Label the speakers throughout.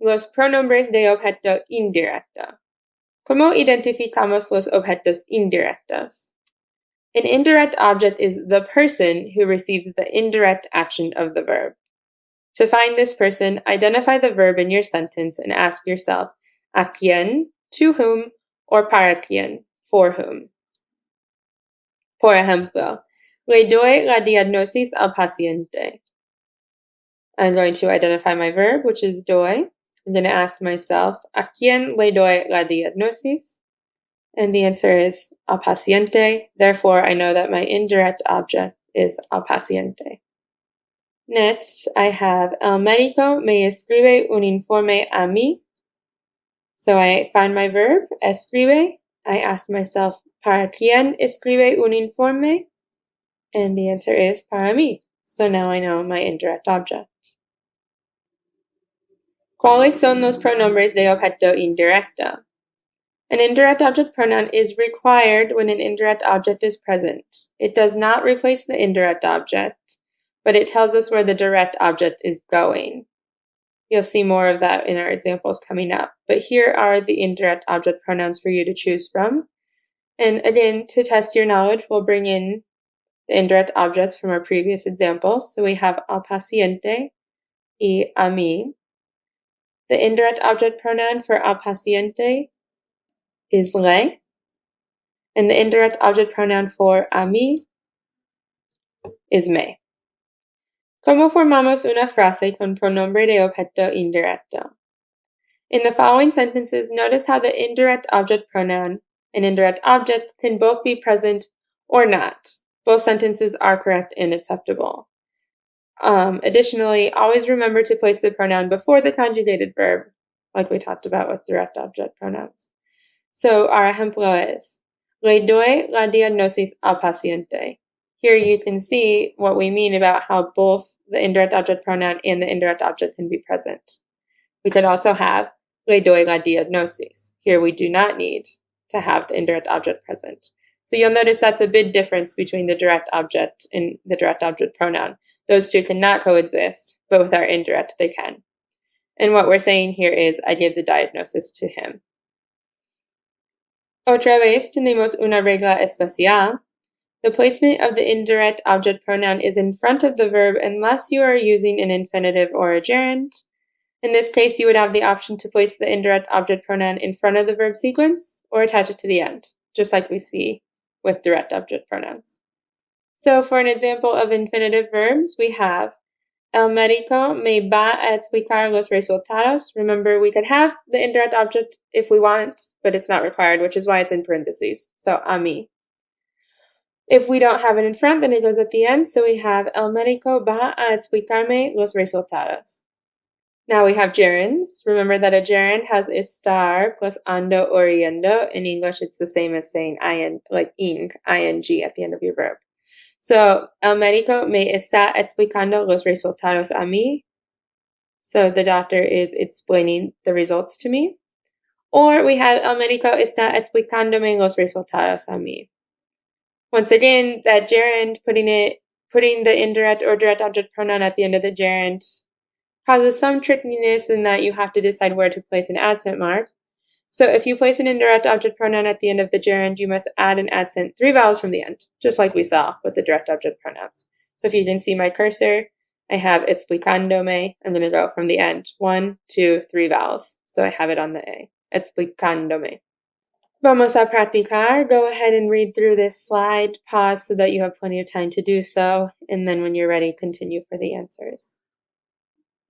Speaker 1: los pronombres de objeto indirecto. ¿Cómo identificamos los objetos indirectos? An indirect object is the person who receives the indirect action of the verb. To find this person, identify the verb in your sentence and ask yourself, a quién, to whom, or para quién, for whom. Por ejemplo, le doy la diagnosis al paciente. I'm going to identify my verb, which is doy. I'm going to ask myself, ¿a quién le doy la diagnosis? And the answer is al paciente. Therefore, I know that my indirect object is al paciente. Next, I have el médico me escribe un informe a mí. So I find my verb, escribe. I ask myself, ¿para quién escribe un informe? And the answer is para mí. So now I know my indirect object. ¿Cuáles son los pronombres de objeto indirecto? An indirect object pronoun is required when an indirect object is present. It does not replace the indirect object, but it tells us where the direct object is going. You'll see more of that in our examples coming up, but here are the indirect object pronouns for you to choose from. And again, to test your knowledge, we'll bring in the indirect objects from our previous examples. So we have al paciente y a mí. The indirect object pronoun for al paciente is le, and the indirect object pronoun for a mí is me. ¿Cómo formamos una frase con pronombre de objeto indirecto? In the following sentences, notice how the indirect object pronoun and indirect object can both be present or not. Both sentences are correct and acceptable. Um, additionally, always remember to place the pronoun before the conjugated verb, like we talked about with direct object pronouns. So our ejemplo es, le doy la diagnosis al paciente. Here you can see what we mean about how both the indirect object pronoun and the indirect object can be present. We could also have le doy la diagnosis. Here we do not need to have the indirect object present. So you'll notice that's a big difference between the direct object and the direct object pronoun. Those two cannot coexist, but with our indirect, they can. And what we're saying here is, I give the diagnosis to him. Otra vez tenemos una regla especial. The placement of the indirect object pronoun is in front of the verb unless you are using an infinitive or a gerund. In this case, you would have the option to place the indirect object pronoun in front of the verb sequence or attach it to the end, just like we see with direct object pronouns. So for an example of infinitive verbs, we have El médico me va a explicar los resultados. Remember, we could have the indirect object if we want, but it's not required, which is why it's in parentheses. So, a mí. If we don't have it in front, then it goes at the end. So we have El médico va a explicarme los resultados. Now we have gerunds. Remember that a gerund has estar plus ando or yendo. In English, it's the same as saying in, like ing, ing at the end of your verb. So, el médico me está explicando los resultados a mí. So the doctor is explaining the results to me. Or we have el médico está explicándome los resultados a mí. Once again, that gerund, putting it, putting the indirect or direct object pronoun at the end of the gerund causes some trickiness in that you have to decide where to place an accent mark. So if you place an indirect object pronoun at the end of the gerund, you must add an accent three vowels from the end, just like we saw with the direct object pronouns. So if you can see my cursor, I have explicándome. I'm going to go from the end. One, two, three vowels. So I have it on the A. Explicándome. Vamos a practicar. Go ahead and read through this slide. Pause so that you have plenty of time to do so. And then when you're ready, continue for the answers.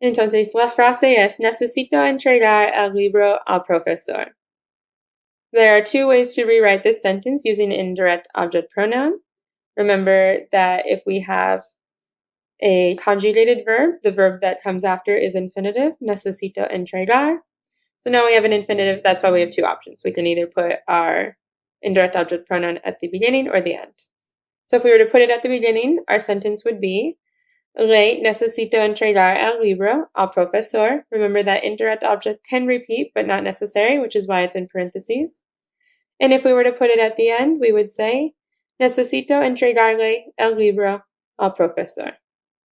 Speaker 1: Entonces, la frase es, necesito entregar el libro al profesor. There are two ways to rewrite this sentence using indirect object pronoun. Remember that if we have a conjugated verb, the verb that comes after is infinitive, necesito entregar. So now we have an infinitive, that's why we have two options. We can either put our indirect object pronoun at the beginning or the end. So if we were to put it at the beginning, our sentence would be, Le necesito entregar el libro al profesor. Remember that indirect object can repeat, but not necessary, which is why it's in parentheses. And if we were to put it at the end, we would say, necesito entregarle el libro al profesor.